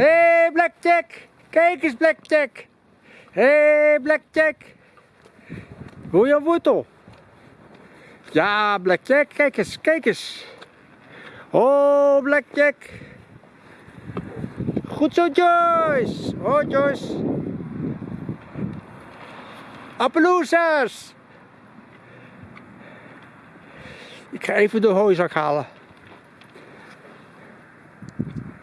Hé, hey, Blackjack! Kijk eens, Blackjack! Hé, hey, Blackjack! Hoe je wortel? Ja, Blackjack, kijk eens, kijk eens! Oh, Blackjack! Goed zo, Joyce! Oh, Joyce! Appeloesers! Ik ga even de hooizak halen.